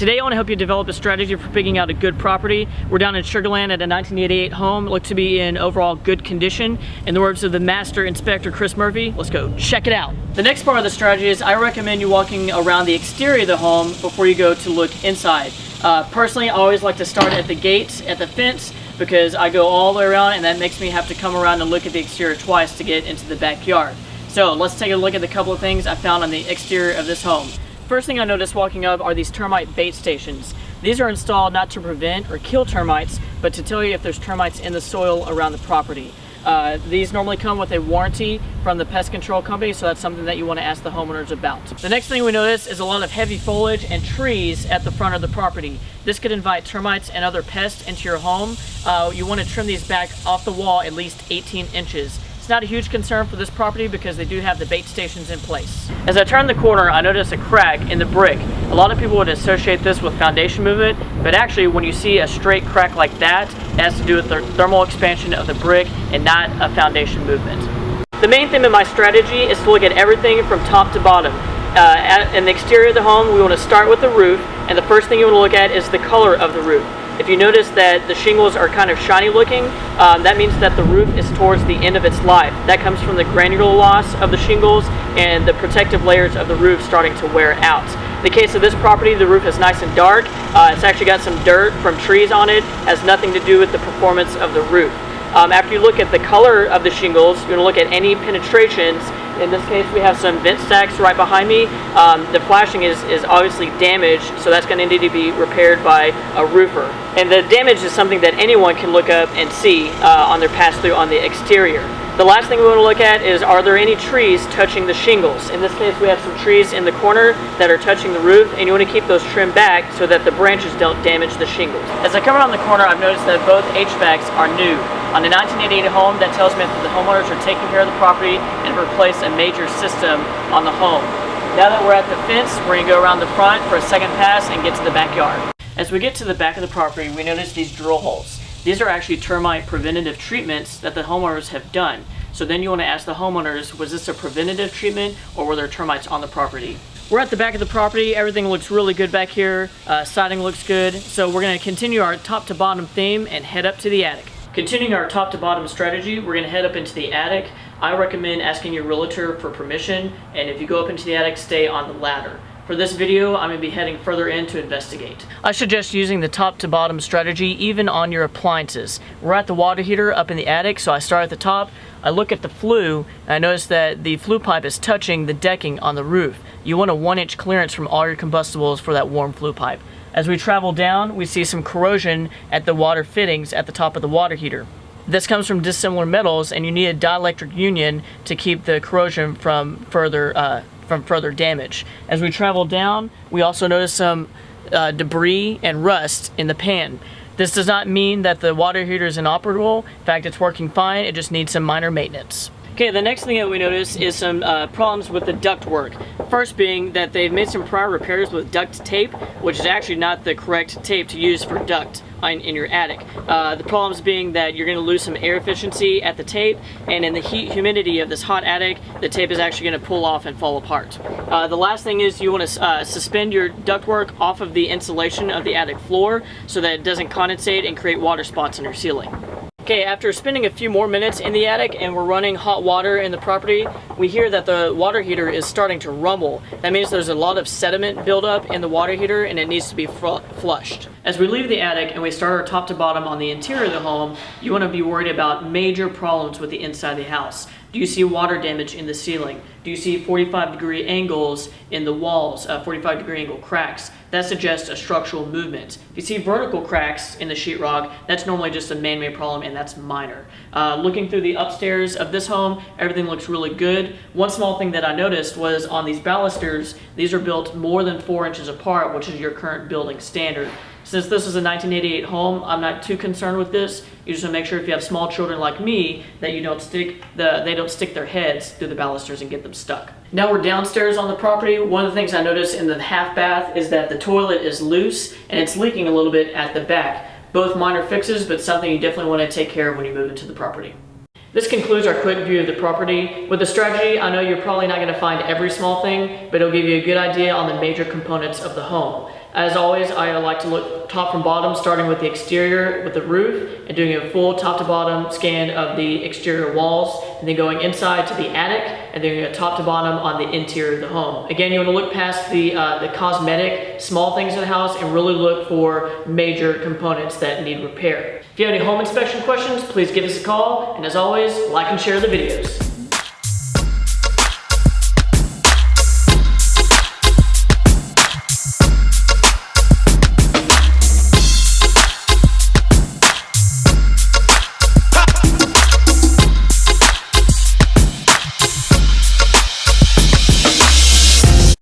Today I want to help you develop a strategy for picking out a good property. We're down in Sugar Land at a 1988 home. Looks to be in overall good condition. In the words of the master inspector Chris Murphy, let's go check it out. The next part of the strategy is I recommend you walking around the exterior of the home before you go to look inside. Uh, personally, I always like to start at the gate, at the fence, because I go all the way around and that makes me have to come around and look at the exterior twice to get into the backyard. So let's take a look at the couple of things I found on the exterior of this home. First thing I noticed walking up are these termite bait stations. These are installed not to prevent or kill termites, but to tell you if there's termites in the soil around the property. Uh, these normally come with a warranty from the pest control company, so that's something that you want to ask the homeowners about. The next thing we notice is a lot of heavy foliage and trees at the front of the property. This could invite termites and other pests into your home. Uh, you want to trim these back off the wall at least 18 inches not a huge concern for this property because they do have the bait stations in place. As I turn the corner, I notice a crack in the brick. A lot of people would associate this with foundation movement, but actually when you see a straight crack like that, it has to do with the thermal expansion of the brick and not a foundation movement. The main thing in my strategy is to look at everything from top to bottom. Uh, in the exterior of the home, we want to start with the roof, and the first thing you want to look at is the color of the roof. If you notice that the shingles are kind of shiny looking, um, that means that the roof is towards the end of its life. That comes from the granular loss of the shingles and the protective layers of the roof starting to wear out. In the case of this property, the roof is nice and dark. Uh, it's actually got some dirt from trees on it. has nothing to do with the performance of the roof. Um, after you look at the color of the shingles, you're going to look at any penetrations in this case, we have some vent stacks right behind me. Um, the flashing is, is obviously damaged, so that's going to need to be repaired by a roofer. And the damage is something that anyone can look up and see uh, on their pass-through on the exterior. The last thing we want to look at is are there any trees touching the shingles? In this case we have some trees in the corner that are touching the roof and you want to keep those trimmed back so that the branches don't damage the shingles. As I come around the corner I've noticed that both HVACs are new. On the 1988 home that tells me that the homeowners are taking care of the property and replace a major system on the home. Now that we're at the fence, we're going to go around the front for a second pass and get to the backyard. As we get to the back of the property, we notice these drill holes. These are actually termite preventative treatments that the homeowners have done. So then you want to ask the homeowners, was this a preventative treatment or were there termites on the property? We're at the back of the property. Everything looks really good back here. Uh, siding looks good. So we're going to continue our top to bottom theme and head up to the attic. Continuing our top to bottom strategy, we're going to head up into the attic. I recommend asking your realtor for permission, and if you go up into the attic, stay on the ladder. For this video, I'm going to be heading further in to investigate. I suggest using the top to bottom strategy even on your appliances. We're at the water heater up in the attic, so I start at the top. I look at the flue, and I notice that the flue pipe is touching the decking on the roof. You want a one inch clearance from all your combustibles for that warm flue pipe. As we travel down, we see some corrosion at the water fittings at the top of the water heater. This comes from dissimilar metals and you need a dielectric union to keep the corrosion from further uh, from further damage. As we travel down, we also notice some uh, debris and rust in the pan. This does not mean that the water heater is inoperable. In fact, it's working fine. It just needs some minor maintenance. Okay, the next thing that we notice is some uh, problems with the duct work. First being that they've made some prior repairs with duct tape, which is actually not the correct tape to use for duct in, in your attic. Uh, the problems being that you're going to lose some air efficiency at the tape, and in the heat humidity of this hot attic, the tape is actually going to pull off and fall apart. Uh, the last thing is you want to uh, suspend your ductwork off of the insulation of the attic floor so that it doesn't condensate and create water spots in your ceiling. Okay, after spending a few more minutes in the attic and we're running hot water in the property, we hear that the water heater is starting to rumble. That means there's a lot of sediment buildup in the water heater and it needs to be flushed. As we leave the attic and we start our top to bottom on the interior of the home, you want to be worried about major problems with the inside of the house. Do you see water damage in the ceiling? Do you see 45 degree angles in the walls, uh, 45 degree angle cracks? That suggests a structural movement. If you see vertical cracks in the sheetrock, that's normally just a man-made problem and that's minor. Uh, looking through the upstairs of this home, everything looks really good. One small thing that I noticed was on these balusters, these are built more than four inches apart, which is your current building standard. Since this is a 1988 home, I'm not too concerned with this. You just want to make sure if you have small children like me that you don't stick the they don't stick their heads through the balusters and get them stuck. Now we're downstairs on the property. One of the things I noticed in the half bath is that the toilet is loose and it's leaking a little bit at the back. Both minor fixes, but something you definitely want to take care of when you move into the property. This concludes our quick view of the property. With the strategy, I know you're probably not going to find every small thing, but it'll give you a good idea on the major components of the home. As always, I like to look top from bottom, starting with the exterior with the roof and doing a full top to bottom scan of the exterior walls and then going inside to the attic and then a top to bottom on the interior of the home. Again, you want to look past the, uh, the cosmetic, small things in the house and really look for major components that need repair. If you have any home inspection questions, please give us a call. And as always, like and share the videos.